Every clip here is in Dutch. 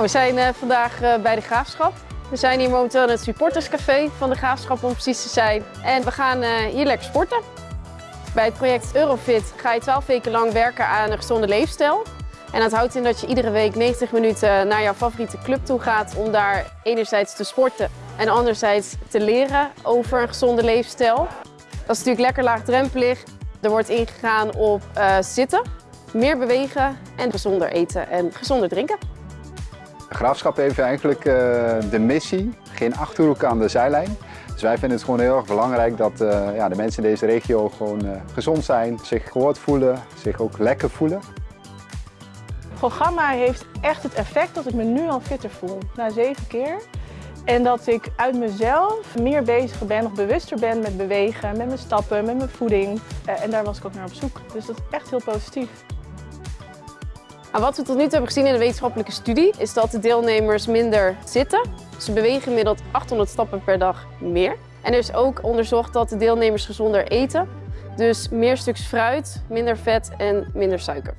We zijn uh, vandaag uh, bij de Graafschap. We zijn hier momenteel in het supporterscafé van de Graafschap om precies te zijn. En we gaan uh, hier lekker sporten. Bij het project Eurofit ga je 12 weken lang werken aan een gezonde leefstijl. En dat houdt in dat je iedere week 90 minuten naar jouw favoriete club toe gaat om daar enerzijds te sporten en anderzijds te leren over een gezonde leefstijl. Dat is natuurlijk lekker laagdrempelig. Er wordt ingegaan op zitten, meer bewegen en gezonder eten en gezonder drinken. De Graafschap heeft eigenlijk uh, de missie, geen achterhoek aan de zijlijn. Dus wij vinden het gewoon heel erg belangrijk dat uh, ja, de mensen in deze regio gewoon uh, gezond zijn, zich gehoord voelen, zich ook lekker voelen. Het programma heeft echt het effect dat ik me nu al fitter voel, na zeven keer. En dat ik uit mezelf meer bezig ben, nog bewuster ben met bewegen, met mijn stappen, met mijn voeding. en daar was ik ook naar op zoek. Dus dat is echt heel positief. Nou, wat we tot nu toe hebben gezien in de wetenschappelijke studie is dat de deelnemers minder zitten. Ze bewegen gemiddeld 800 stappen per dag meer. En er is ook onderzocht dat de deelnemers gezonder eten. Dus meer stukjes fruit, minder vet en minder suiker.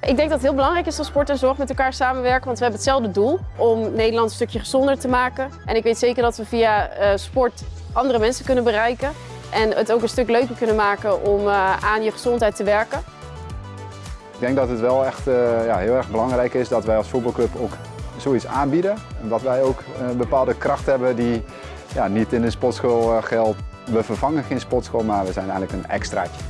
Ik denk dat het heel belangrijk is dat sport en zorg met elkaar samenwerken, want we hebben hetzelfde doel om Nederland een stukje gezonder te maken. En ik weet zeker dat we via uh, sport andere mensen kunnen bereiken en het ook een stuk leuker kunnen maken om uh, aan je gezondheid te werken. Ik denk dat het wel echt uh, ja, heel erg belangrijk is dat wij als voetbalclub ook zoiets aanbieden. En dat wij ook een bepaalde kracht hebben die ja, niet in de sportschool geldt. We vervangen geen sportschool, maar we zijn eigenlijk een extraatje.